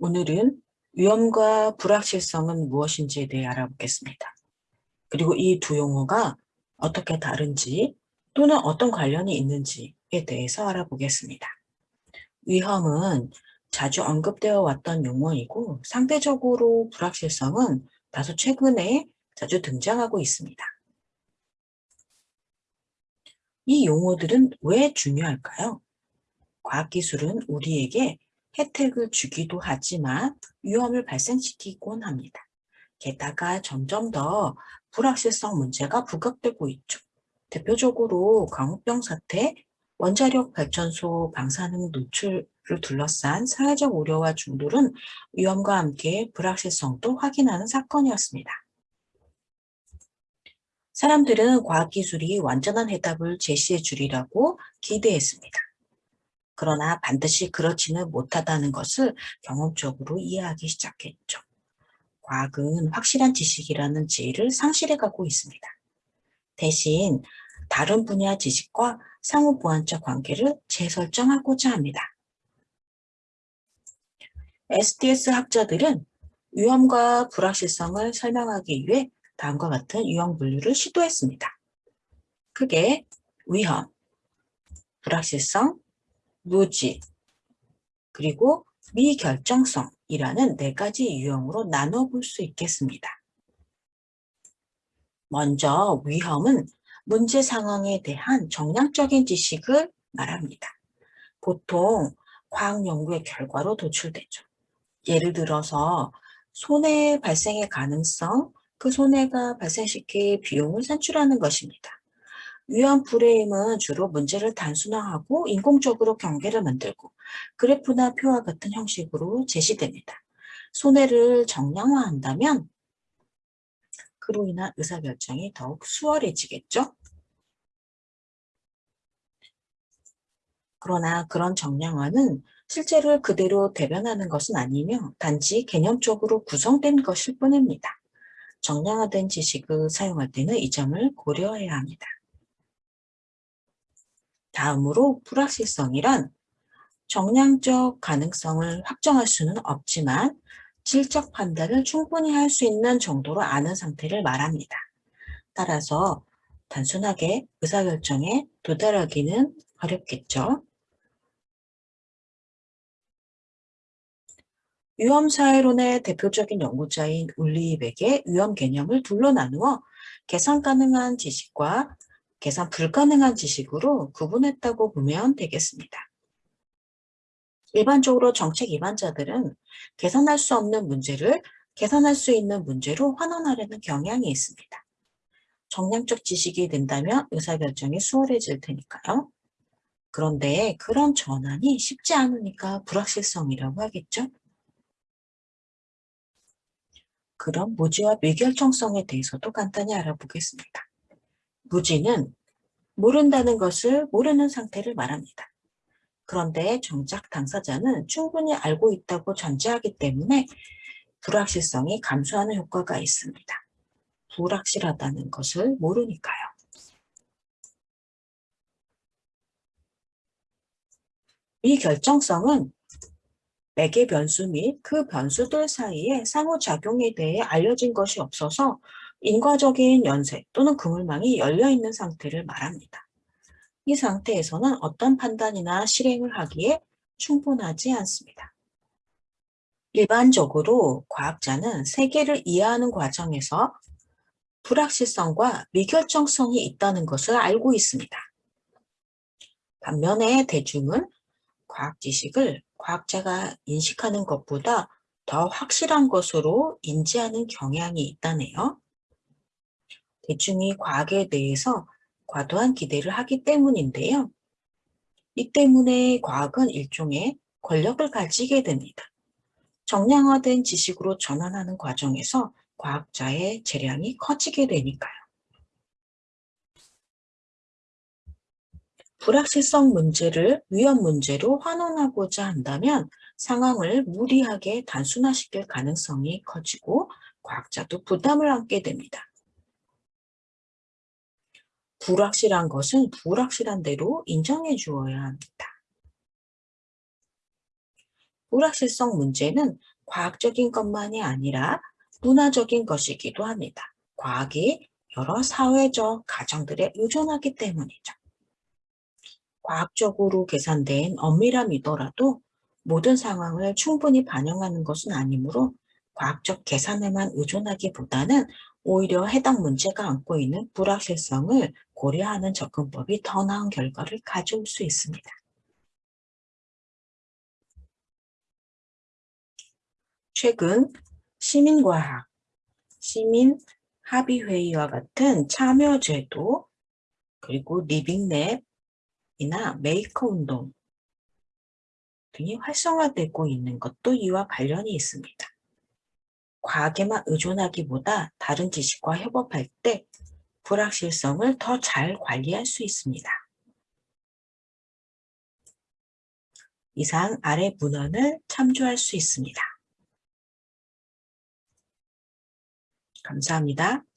오늘은 위험과 불확실성은 무엇인지에 대해 알아보겠습니다. 그리고 이 두 용어가 어떻게 다른지 또는 어떤 관련이 있는지에 대해서 알아보겠습니다. 위험은 자주 언급되어 왔던 용어이고 상대적으로 불확실성은 다소 최근에 자주 등장하고 있습니다. 이 용어들은 왜 중요할까요? 과학기술은 우리에게 혜택을 주기도 하지만 위험을 발생시키곤 합니다. 게다가 점점 더 불확실성 문제가 부각되고 있죠. 대표적으로 광우병 사태, 원자력 발전소 방사능 노출을 둘러싼 사회적 우려와 중돌은 위험과 함께 불확실성도 확인하는 사건이었습니다. 사람들은 과학기술이 완전한 해답을 제시해 주리라고 기대했습니다. 그러나 반드시 그렇지는 못하다는 것을 경험적으로 이해하기 시작했죠. 과학은 확실한 지식이라는 지혜를 상실해가고 있습니다. 대신 다른 분야 지식과 상호 보완적 관계를 재설정하고자 합니다. SDS 학자들은 위험과 불확실성을 설명하기 위해 다음과 같은 유형 분류를 시도했습니다. 크게 위험, 불확실성, 무지, 그리고 미결정성이라는 네 가지 유형으로 나눠볼 수 있겠습니다. 먼저 위험은 문제 상황에 대한 정량적인 지식을 말합니다. 보통 과학 연구의 결과로 도출되죠. 예를 들어서 손해 발생의 가능성, 그 손해가 발생시킬 비용을 산출하는 것입니다. 위험 프레임은 주로 문제를 단순화하고 인공적으로 경계를 만들고 그래프나 표와 같은 형식으로 제시됩니다. 손해를 정량화한다면 그로 인한 의사결정이 더욱 수월해지겠죠? 그러나 그런 정량화는 실제를 그대로 대변하는 것은 아니며 단지 개념적으로 구성된 것일 뿐입니다. 정량화된 지식을 사용할 때는 이 점을 고려해야 합니다. 다음으로 불확실성이란 정량적 가능성을 확정할 수는 없지만 질적 판단을 충분히 할 수 있는 정도로 아는 상태를 말합니다. 따라서 단순하게 의사결정에 도달하기는 어렵겠죠. 위험사회론의 대표적인 연구자인 울리백의 위험 개념을 둘로 나누어 계산 가능한 지식과 계산 불가능한 지식으로 구분했다고 보면 되겠습니다. 일반적으로 정책 위반자들은 계산할 수 없는 문제를 계산할 수 있는 문제로 환원하려는 경향이 있습니다. 정량적 지식이 된다면 의사결정이 수월해질 테니까요. 그런데 그런 전환이 쉽지 않으니까 불확실성이라고 하겠죠. 그럼 무지와 미결정성에 대해서도 간단히 알아보겠습니다. 무지는 모른다는 것을 모르는 상태를 말합니다. 그런데 정작 당사자는 충분히 알고 있다고 전제하기 때문에 불확실성이 감소하는 효과가 있습니다. 불확실하다는 것을 모르니까요. 이 결정성은 매개 변수 및 그 변수들 사이에 상호작용에 대해 알려진 것이 없어서 인과적인 연쇄 또는 그물망이 열려있는 상태를 말합니다. 이 상태에서는 어떤 판단이나 실행을 하기에 충분하지 않습니다. 일반적으로 과학자는 세계를 이해하는 과정에서 불확실성과 미결정성이 있다는 것을 알고 있습니다. 반면에 대중은 과학 지식을 과학자가 인식하는 것보다 더 확실한 것으로 인지하는 경향이 있다네요. 대중이 과학에 대해서 과도한 기대를 하기 때문인데요. 이 때문에 과학은 일종의 권력을 가지게 됩니다. 정량화된 지식으로 전환하는 과정에서 과학자의 재량이 커지게 되니까요. 불확실성 문제를 위험 문제로 환원하고자 한다면 상황을 무리하게 단순화시킬 가능성이 커지고 과학자도 부담을 안게 됩니다. 불확실한 것은 불확실한 대로 인정해 주어야 합니다. 불확실성 문제는 과학적인 것만이 아니라 문화적인 것이기도 합니다. 과학이 여러 사회적 가정들에 의존하기 때문이죠. 과학적으로 계산된 엄밀함이더라도 모든 상황을 충분히 반영하는 것은 아니므로 과학적 계산에만 의존하기보다는 오히려 해당 문제가 안고 있는 불확실성을 고려하는 접근법이 더 나은 결과를 가져올 수 있습니다. 최근 시민과학, 시민합의회의와 같은 참여제도, 그리고 리빙랩이나 메이커운동 등이 활성화되고 있는 것도 이와 관련이 있습니다. 과학에만 의존하기보다 다른 지식과 협업할 때 불확실성을 더 잘 관리할 수 있습니다. 이상 아래 문헌을 참조할 수 있습니다. 감사합니다.